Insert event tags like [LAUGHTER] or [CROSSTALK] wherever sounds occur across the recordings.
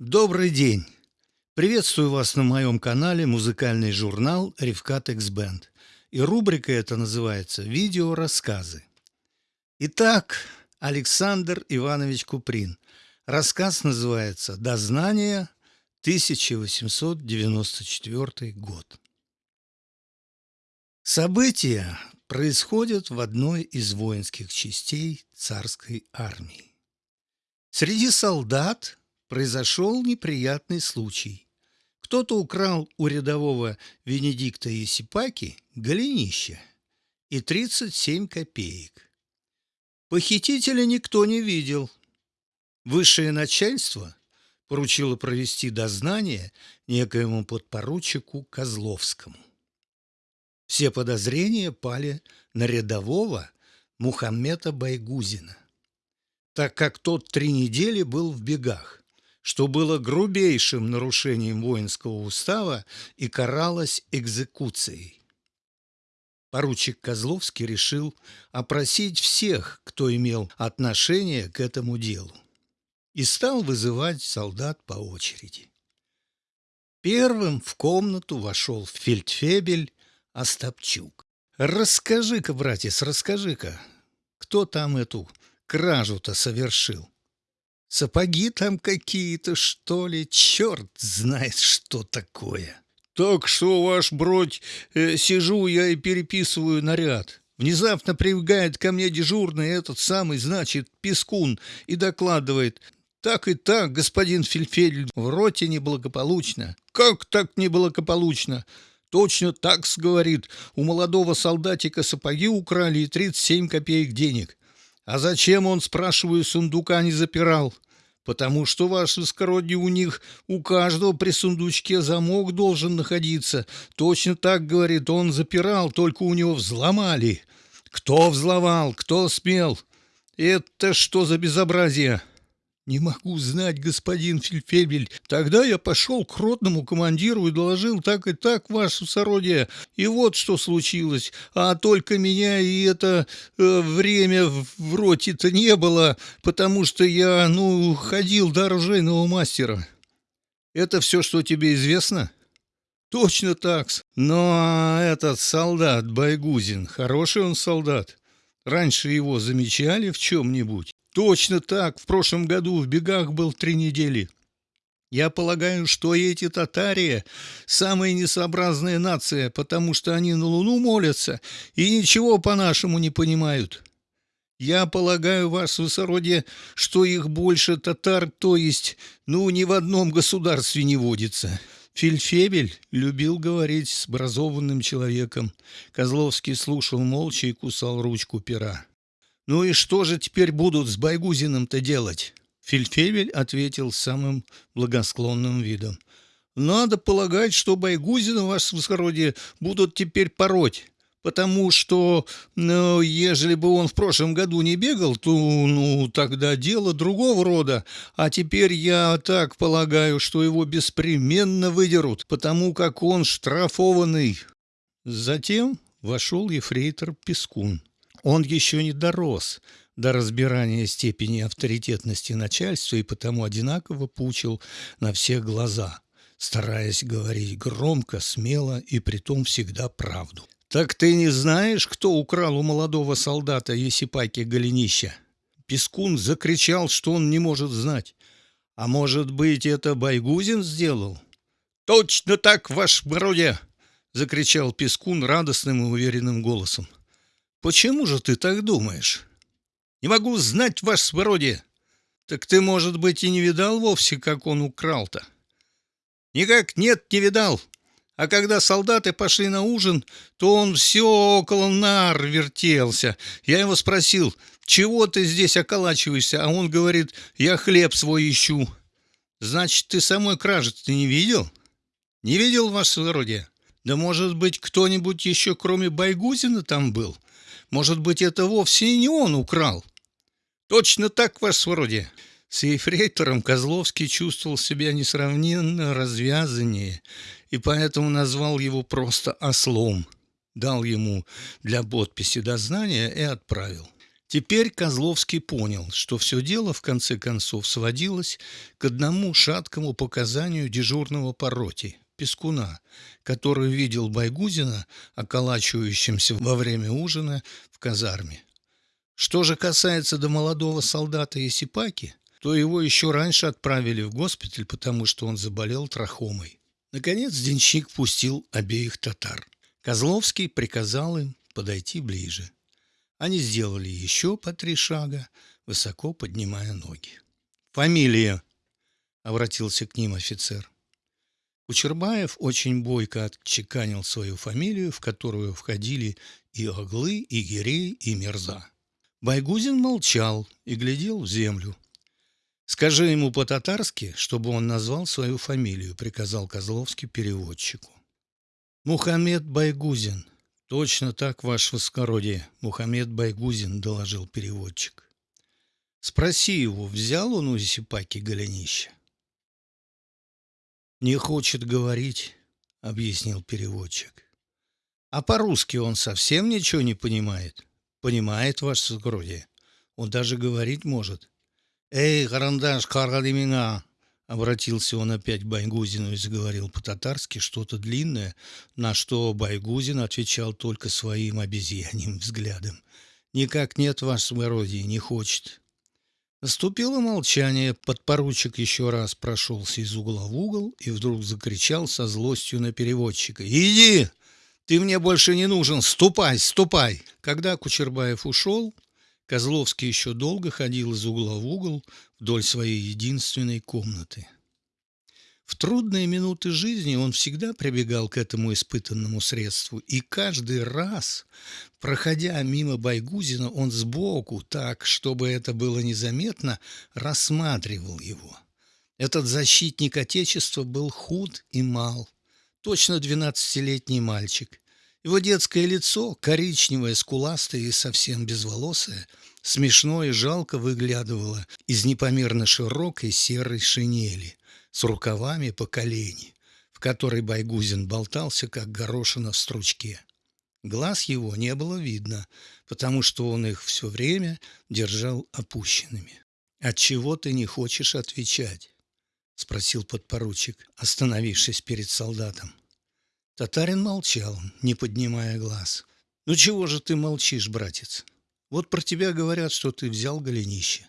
Добрый день! Приветствую вас на моем канале музыкальный журнал «Ревкат Бенд». И рубрика эта называется «Видеорассказы». Итак, Александр Иванович Куприн. Рассказ называется «Дознание, 1894 год». События происходят в одной из воинских частей царской армии. Среди солдат произошел неприятный случай. Кто-то украл у рядового Венедикта Есипаки голенище и 37 копеек. Похитителя никто не видел. Высшее начальство поручило провести дознание некоему подпоручику Козловскому. Все подозрения пали на рядового Мухаммета Байгузина, так как тот три недели был в бегах что было грубейшим нарушением воинского устава и каралось экзекуцией. Поручик Козловский решил опросить всех, кто имел отношение к этому делу, и стал вызывать солдат по очереди. Первым в комнату вошел фельдфебель Остапчук. «Расскажи-ка, братец, расскажи-ка, кто там эту кражу-то совершил?» Сапоги там какие-то, что ли? Черт знает, что такое. Так что, ваш бродь, э, сижу я и переписываю наряд. Внезапно прибегает ко мне дежурный этот самый, значит, Пескун, и докладывает. Так и так, господин Фельфель, в роте неблагополучно. Как так неблагополучно? Точно так, говорит, у молодого солдатика сапоги украли и 37 копеек денег. А зачем он, спрашиваю, сундука не запирал? Потому что, ваше высокородие, у них у каждого при сундучке замок должен находиться. Точно так, говорит, он запирал, только у него взломали. Кто взломал, кто смел? Это что за безобразие?» «Не могу знать, господин Фельдфебель. Тогда я пошел к ротному командиру и доложил так и так, ваше сородие. И вот что случилось. А только меня и это э, время в роте-то не было, потому что я, ну, ходил до оружейного мастера. Это все, что тебе известно?» «Точно так. Но этот солдат Байгузин, хороший он солдат. Раньше его замечали в чем-нибудь?» Точно так, в прошлом году в бегах был три недели. Я полагаю, что эти татария – самая несообразная нация, потому что они на Луну молятся и ничего по-нашему не понимают. Я полагаю, вас, высородие, что их больше татар, то есть, ну, ни в одном государстве не водится. Фельдфебель любил говорить с образованным человеком. Козловский слушал молча и кусал ручку пера. «Ну и что же теперь будут с Байгузиным-то делать?» Фельдфебель ответил самым благосклонным видом. «Надо полагать, что Байгузина, ваше высокородие, будут теперь пороть, потому что, ну, ежели бы он в прошлом году не бегал, то, ну, тогда дело другого рода, а теперь я так полагаю, что его беспременно выдерут, потому как он штрафованный». Затем вошел ефрейтор Пескун. Он еще не дорос до разбирания степени авторитетности начальства и потому одинаково пучил на всех глаза, стараясь говорить громко, смело и притом всегда правду. «Так ты не знаешь, кто украл у молодого солдата Есипаки голенища?» Пескун закричал, что он не может знать. «А может быть, это Байгузин сделал?» «Точно так, ваш бродя!» — закричал Пескун радостным и уверенным голосом. Почему же ты так думаешь? Не могу знать, ваше свободе. Так ты, может быть, и не видал вовсе, как он украл-то? Никак нет, не видал. А когда солдаты пошли на ужин, то он все около нар вертелся. Я его спросил, чего ты здесь околачиваешься? А он говорит, я хлеб свой ищу. Значит, ты самой кражи ты не видел? Не видел, ваше свободе? Да, может быть, кто-нибудь еще, кроме Байгузина, там был? Может быть, это вовсе не он украл? Точно так, ваше свороде. С ефрейтором Козловский чувствовал себя несравненно развязаннее и поэтому назвал его просто «ослом». Дал ему для подписи дознания и отправил. Теперь Козловский понял, что все дело в конце концов сводилось к одному шаткому показанию дежурного по роте, Пескуна, который видел Байгузина, околачивающимся во время ужина в казарме. Что же касается до молодого солдата Исипаки, то его еще раньше отправили в госпиталь, потому что он заболел трахомой. Наконец денщик пустил обеих татар. Козловский приказал им подойти ближе. Они сделали еще по три шага, высоко поднимая ноги. «Фамилия!» — обратился к ним офицер. Кучербаев очень бойко отчеканил свою фамилию, в которую входили и Оглы, и Гирей, и Мерза. Байгузин молчал и глядел в землю. «Скажи ему по-татарски, чтобы он назвал свою фамилию», — приказал Козловский переводчику. «Мухаммед Байгузин», «Точно так, ваше воскородие, Мухаммед Байгузин», — доложил переводчик. «Спроси его, взял он у Зисипаки голенище?» «Не хочет говорить», — объяснил переводчик. «А по-русски он совсем ничего не понимает?» «Понимает, ваше воскородие. Он даже говорить может». «Эй, карандаш, каргали меня!» Обратился он опять к Байгузину и заговорил по-татарски что-то длинное, на что Байгузин отвечал только своим обезьяньим [LAUGHS] взглядом. «Никак нет, ваше благородие, не хочет». Наступило молчание, подпоручик еще раз прошелся из угла в угол и вдруг закричал со злостью на переводчика. «Иди! Ты мне больше не нужен! Ступай, ступай!» Когда Кучербаев ушел, Козловский еще долго ходил из угла в угол вдоль своей единственной комнаты. В трудные минуты жизни он всегда прибегал к этому испытанному средству, и каждый раз, проходя мимо Байгузина, он сбоку, так, чтобы это было незаметно, рассматривал его. Этот защитник Отечества был худ и мал, точно двенадцатилетний мальчик, его детское лицо, коричневое, скуластое и совсем безволосое, смешно и жалко выглядывало из непомерно широкой серой шинели с рукавами по колени, в которой Байгузин болтался, как горошина в стручке. Глаз его не было видно, потому что он их все время держал опущенными. «Отчего ты не хочешь отвечать?» — спросил подпоручик, остановившись перед солдатом. Татарин молчал, не поднимая глаз. «Ну чего же ты молчишь, братец? Вот про тебя говорят, что ты взял голенище.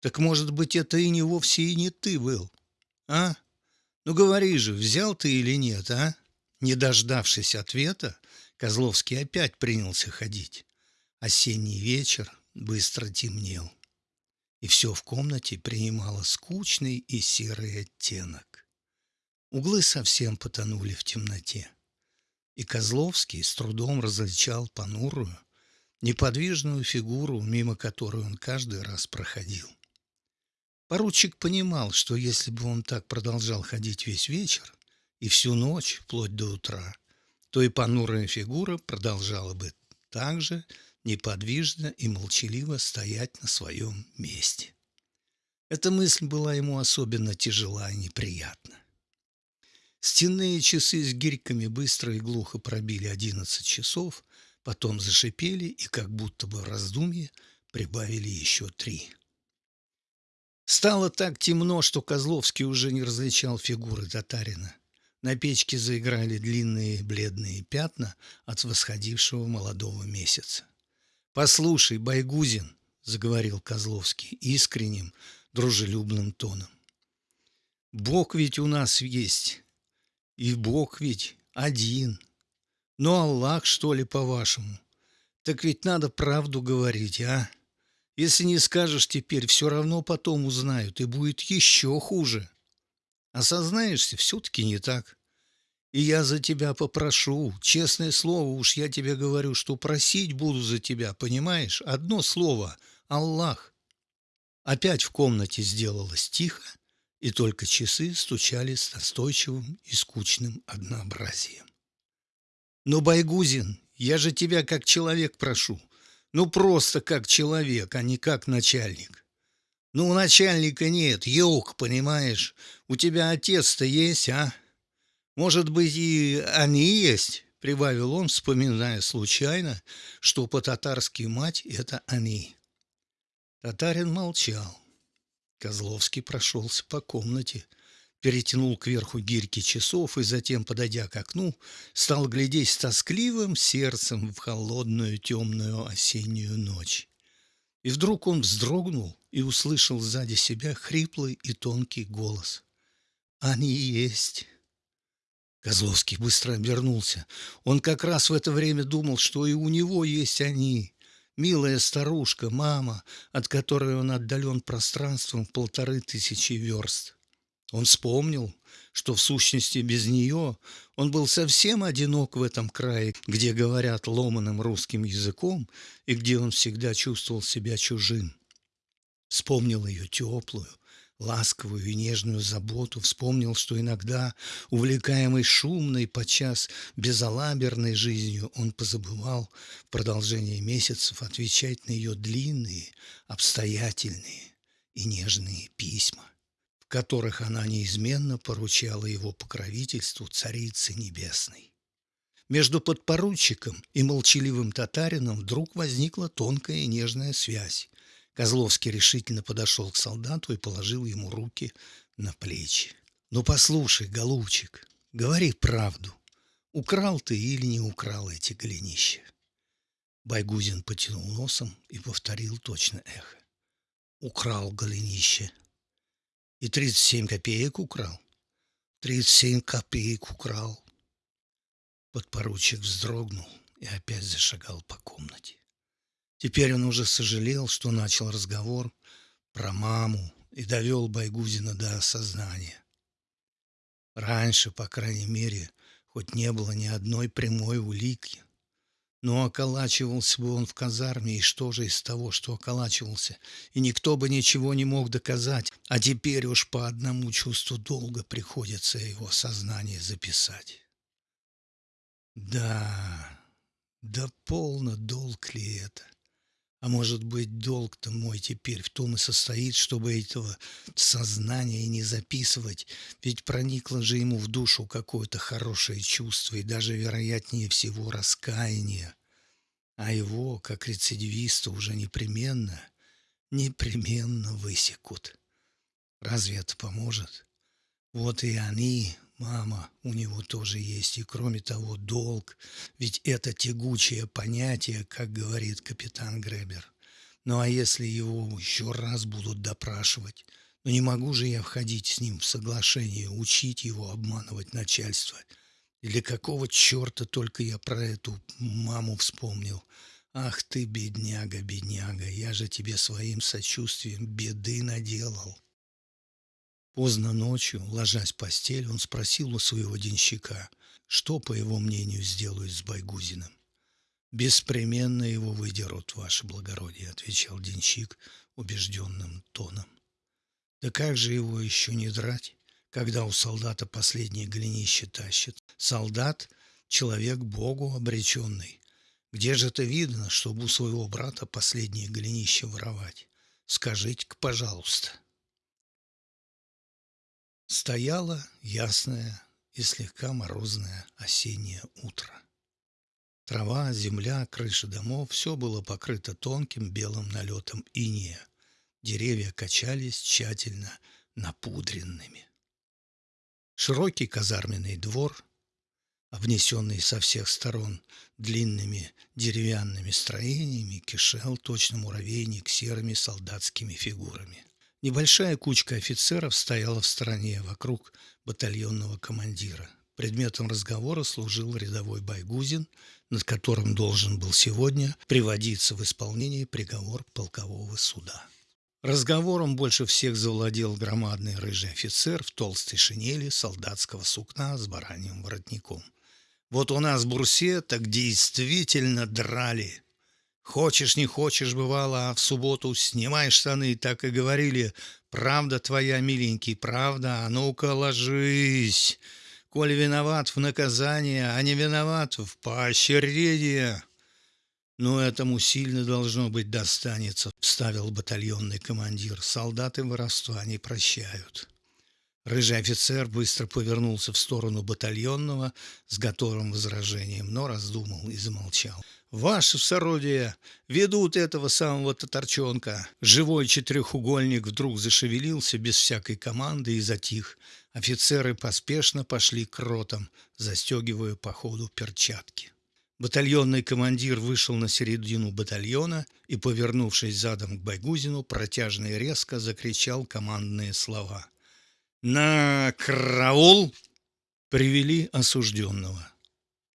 Так, может быть, это и не вовсе и не ты был, а? Ну говори же, взял ты или нет, а?» Не дождавшись ответа, Козловский опять принялся ходить. Осенний вечер быстро темнел, и все в комнате принимало скучный и серый оттенок. Углы совсем потонули в темноте. И Козловский с трудом различал понурую, неподвижную фигуру, мимо которой он каждый раз проходил. Поручик понимал, что если бы он так продолжал ходить весь вечер и всю ночь, вплоть до утра, то и понурая фигура продолжала бы так же неподвижно и молчаливо стоять на своем месте. Эта мысль была ему особенно тяжела и неприятна. Стенные часы с гирьками быстро и глухо пробили одиннадцать часов, потом зашипели и, как будто бы в раздумье, прибавили еще три. Стало так темно, что Козловский уже не различал фигуры татарина. На печке заиграли длинные бледные пятна от восходившего молодого месяца. «Послушай, Байгузин», — заговорил Козловский искренним, дружелюбным тоном, — «Бог ведь у нас есть, и Бог ведь один. Ну, Аллах, что ли, по-вашему? Так ведь надо правду говорить, а? Если не скажешь теперь, все равно потом узнают, и будет еще хуже. Осознаешься, все-таки не так. И я за тебя попрошу, честное слово, уж я тебе говорю, что просить буду за тебя, понимаешь? Одно слово — Аллах. Опять в комнате сделалось тихо, и только часы стучали с настойчивым и скучным однообразием. «Ну, Байгузин, я же тебя как человек прошу. Ну, просто как человек, а не как начальник. Ну, у начальника нет, елк, понимаешь? У тебя отец-то есть, а? Может быть, и они есть?» — прибавил он, вспоминая случайно, что по-татарски мать — это «они». Татарин молчал. Козловский прошелся по комнате, перетянул кверху гирьки часов и затем, подойдя к окну, стал глядеть с тоскливым сердцем в холодную темную осеннюю ночь. И вдруг он вздрогнул и услышал сзади себя хриплый и тонкий голос. «Они есть!» Козловский быстро обернулся. Он как раз в это время думал, что и у него есть они. Милая старушка, мама, от которой он отдален пространством в полторы тысячи верст. Он вспомнил, что в сущности без нее он был совсем одинок в этом крае, где говорят ломаным русским языком и где он всегда чувствовал себя чужим. Вспомнил ее теплую, ласковую и нежную заботу, вспомнил, что иногда, увлекаемый шумной, подчас безалаберной жизнью, он позабывал в продолжении месяцев отвечать на ее длинные, обстоятельные и нежные письма которых она неизменно поручала его покровительству Царицы Небесной. Между подпоручиком и молчаливым татарином вдруг возникла тонкая и нежная связь. Козловский решительно подошел к солдату и положил ему руки на плечи. «Ну, послушай, голубчик, говори правду. Украл ты или не украл эти голенища?» Байгузин потянул носом и повторил точно эхо. «Украл голенище». И тридцать семь копеек украл. Тридцать семь копеек украл. Подпоручик вздрогнул и опять зашагал по комнате. Теперь он уже сожалел, что начал разговор про маму и довел Байгузина до осознания. Раньше, по крайней мере, хоть не было ни одной прямой улики, но околачивался бы он в казарме, и что же из того, что околачивался? И никто бы ничего не мог доказать, а теперь уж по одному чувству долга приходится его сознание записать. Да, да полно долг ли это? А может быть, долг-то мой теперь в том и состоит, чтобы этого сознания не записывать, ведь проникло же ему в душу какое-то хорошее чувство и даже, вероятнее всего, раскаяние. А его, как рецидивиста, уже непременно, непременно высекут. Разве это поможет? Вот и они, Мама, у него тоже есть, и кроме того, долг, ведь это тягучее понятие, как говорит капитан Гребер. Ну а если его еще раз будут допрашивать? Ну не могу же я входить с ним в соглашение, учить его обманывать начальство. Или какого черта только я про эту маму вспомнил? Ах ты, бедняга, бедняга, я же тебе своим сочувствием беды наделал. Поздно ночью, ложась в постель, он спросил у своего денщика, что, по его мнению, сделают с Байгузиным. «Беспременно его выдерут, ваше благородие», — отвечал денщик убежденным тоном. «Да как же его еще не драть, когда у солдата последнее голенище тащит? Солдат — человек Богу обреченный. Где же это видно, чтобы у своего брата последнее голенище воровать? Скажите-ка, пожалуйста». Стояло ясное и слегка морозное осеннее утро. Трава, земля, крыши домов – все было покрыто тонким белым налетом иния. Деревья качались тщательно напудренными. Широкий казарменный двор, обнесенный со всех сторон длинными деревянными строениями, кишел точно муравейник серыми солдатскими фигурами. Небольшая кучка офицеров стояла в стороне вокруг батальонного командира. Предметом разговора служил рядовой Байгузин, над которым должен был сегодня приводиться в исполнение приговор полкового суда. Разговором больше всех завладел громадный рыжий офицер в толстой шинели солдатского сукна с бараньим воротником. «Вот у нас бурсе так действительно драли!» Хочешь, не хочешь, бывало, а в субботу снимай штаны, так и говорили. Правда твоя, миленький, правда, а ну-ка ложись. Коль виноват в наказание, а не виноват в поощрение. Но этому сильно должно быть достанется, вставил батальонный командир. Солдаты воровства не прощают. Рыжий офицер быстро повернулся в сторону батальонного с готовым возражением, но раздумал и замолчал. Ваши сородия ведут этого самого татарчонка. Живой четырехугольник вдруг зашевелился без всякой команды и затих. Офицеры поспешно пошли к ротам, застегивая по ходу перчатки. Батальонный командир вышел на середину батальона и, повернувшись задом к Байгузину, протяжно и резко закричал командные слова. «На караул!» Привели осужденного.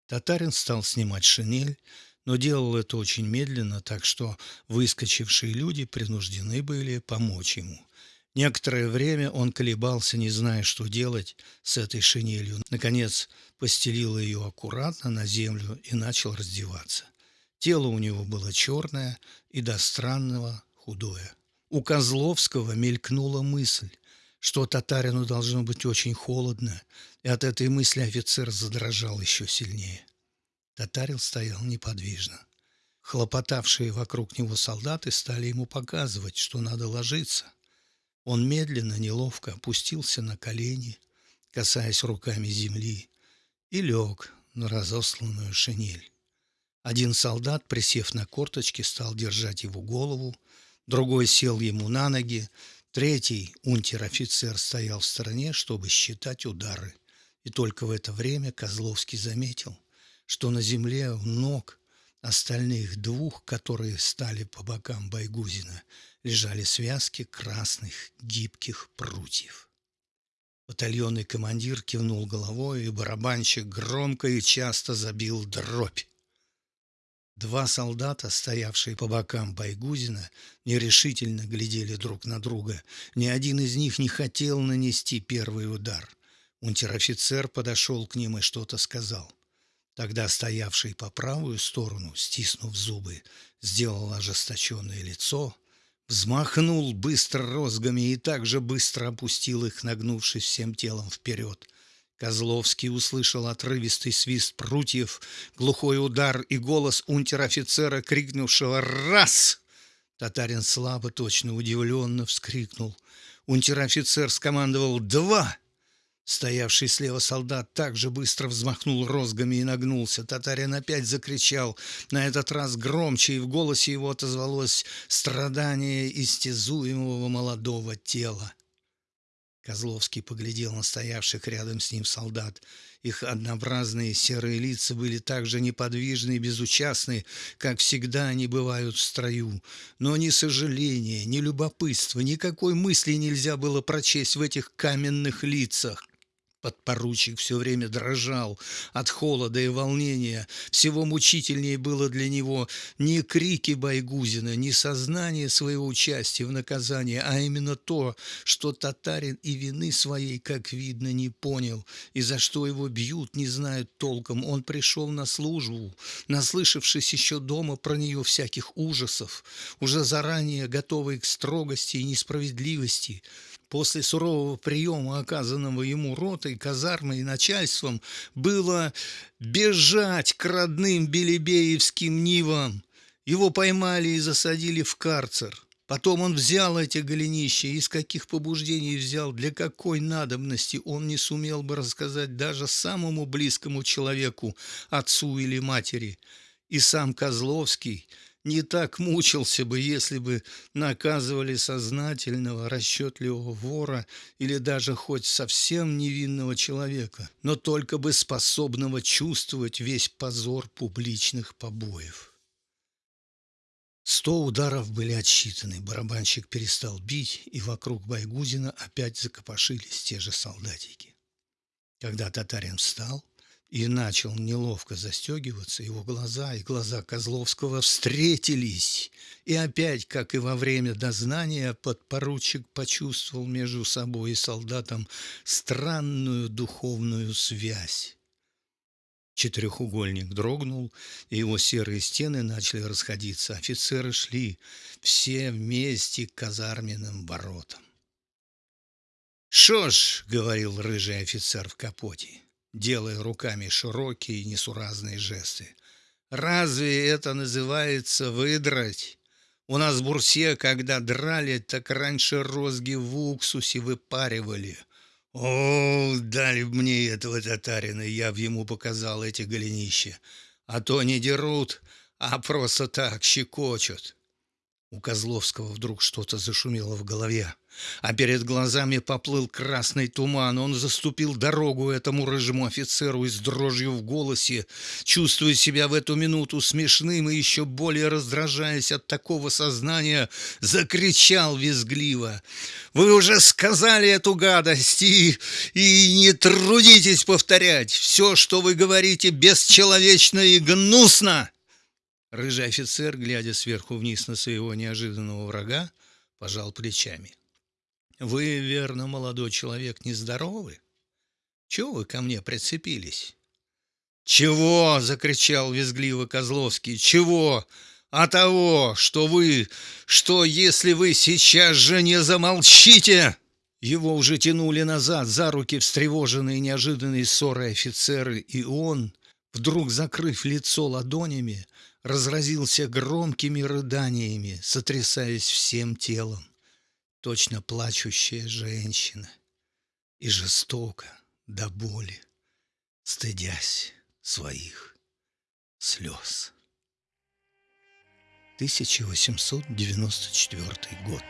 Татарин стал снимать шинель, но делал это очень медленно, так что выскочившие люди принуждены были помочь ему. Некоторое время он колебался, не зная, что делать с этой шинелью. Наконец постелил ее аккуратно на землю и начал раздеваться. Тело у него было черное и до странного худое. У Козловского мелькнула мысль, что татарину должно быть очень холодно, и от этой мысли офицер задрожал еще сильнее. Татарин стоял неподвижно. Хлопотавшие вокруг него солдаты стали ему показывать, что надо ложиться. Он медленно, неловко опустился на колени, касаясь руками земли, и лег на разосланную шинель. Один солдат, присев на корточки, стал держать его голову, другой сел ему на ноги, третий, унтер-офицер, стоял в стороне, чтобы считать удары. И только в это время Козловский заметил, что на земле у ног остальных двух, которые стали по бокам Байгузина, лежали связки красных гибких прутьев. Батальонный командир кивнул головой, и барабанщик громко и часто забил дробь. Два солдата, стоявшие по бокам Байгузина, нерешительно глядели друг на друга. Ни один из них не хотел нанести первый удар. Унтер-офицер подошел к ним и что-то сказал. Тогда стоявший по правую сторону, стиснув зубы, сделал ожесточенное лицо, взмахнул быстро розгами и также быстро опустил их, нагнувшись всем телом вперед. Козловский услышал отрывистый свист прутьев, глухой удар и голос унтер-офицера, крикнувшего «Раз!». Татарин слабо, точно удивленно вскрикнул. Унтер-офицер скомандовал «Два!». Стоявший слева солдат также быстро взмахнул розгами и нагнулся. Татарин опять закричал, на этот раз громче, и в голосе его отозвалось страдание истязуемого молодого тела. Козловский поглядел на стоявших рядом с ним солдат. Их однообразные серые лица были так же неподвижны и безучастны, как всегда они бывают в строю. Но ни сожаления, ни любопытства, никакой мысли нельзя было прочесть в этих каменных лицах. Подпоручик все время дрожал от холода и волнения. Всего мучительнее было для него не крики Байгузина, не сознание своего участия в наказании, а именно то, что татарин и вины своей, как видно, не понял, и за что его бьют, не знают толком. Он пришел на службу, наслышавшись еще дома про нее всяких ужасов, уже заранее готовый к строгости и несправедливости. После сурового приема, оказанного ему ротой, казармой и начальством, было бежать к родным Белебеевским нивам. Его поймали и засадили в карцер. Потом он взял эти голенища, из каких побуждений взял, для какой надобности, он не сумел бы рассказать даже самому близкому человеку, отцу или матери. И сам Козловский – не так мучился бы, если бы наказывали сознательного, расчетливого вора или даже хоть совсем невинного человека, но только бы способного чувствовать весь позор публичных побоев. Сто ударов были отсчитаны, барабанщик перестал бить, и вокруг Байгузина опять закопошились те же солдатики. Когда татарин встал, и начал неловко застегиваться, его глаза и глаза Козловского встретились. И опять, как и во время дознания, подпоручик почувствовал между собой и солдатом странную духовную связь. Четырехугольник дрогнул, и его серые стены начали расходиться. Офицеры шли все вместе к казарменным воротам. «Шо ж», — говорил рыжий офицер в капоте, делая руками широкие несуразные жесты. «Разве это называется выдрать? У нас в Бурсе, когда драли, так раньше розги в уксусе выпаривали. О, дали мне этого татарина, я в ему показал эти голенища. А то не дерут, а просто так щекочут. У Козловского вдруг что-то зашумело в голове, а перед глазами поплыл красный туман. Он заступил дорогу этому рыжему офицеру и с дрожью в голосе, чувствуя себя в эту минуту смешным и еще более раздражаясь от такого сознания, закричал визгливо. «Вы уже сказали эту гадость и, и не трудитесь повторять! Все, что вы говорите, бесчеловечно и гнусно!» Рыжий офицер, глядя сверху вниз на своего неожиданного врага, пожал плечами. «Вы, верно, молодой человек, нездоровы? Чего вы ко мне прицепились?» «Чего?» — закричал визгливо Козловский. «Чего? А того, что вы... что если вы сейчас же не замолчите...» Его уже тянули назад за руки встревоженные неожиданной ссорой офицеры, и он, вдруг закрыв лицо ладонями, разразился громкими рыданиями, сотрясаясь всем телом, точно плачущая женщина, и жестоко до боли, стыдясь своих слез. 1894 год.